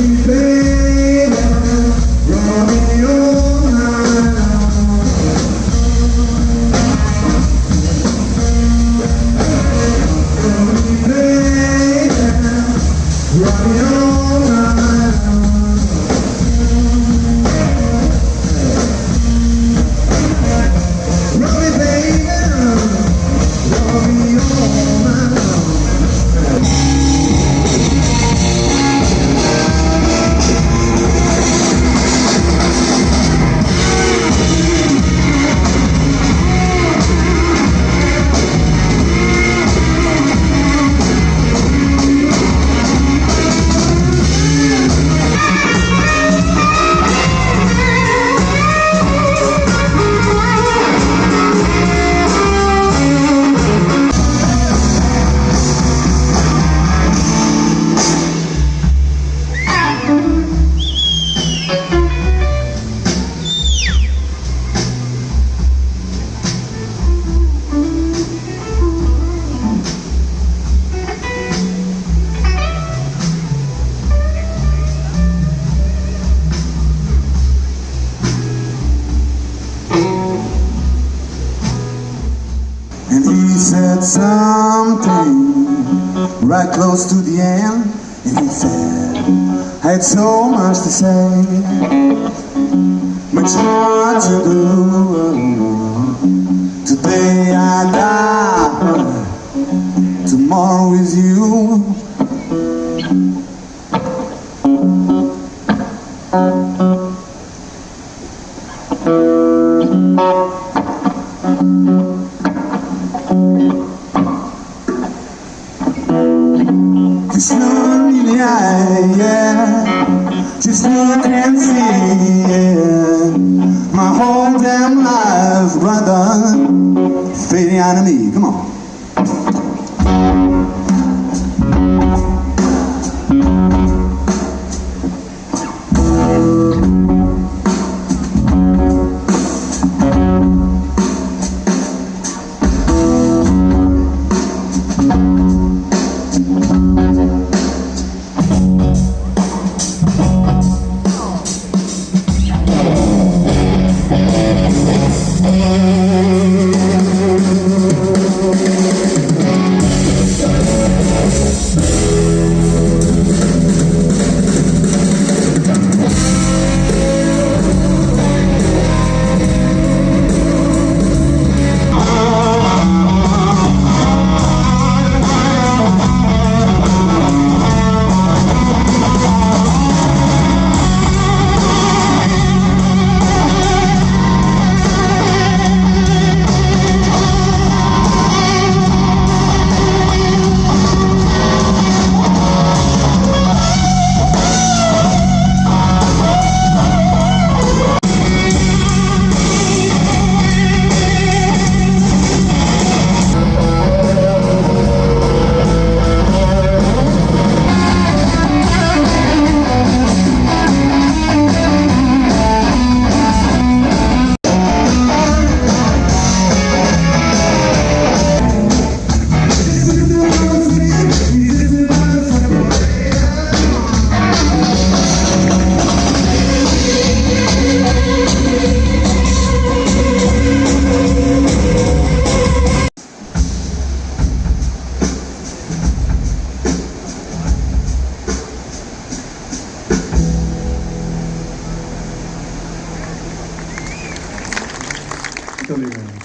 Happy. said something right close to the end And he said, I had so much to say Much more to do Today I die Tomorrow is you. Just look in the eye, yeah. Just look and see, yeah. My whole damn life, brother, fading out of me. Come on. どのよ。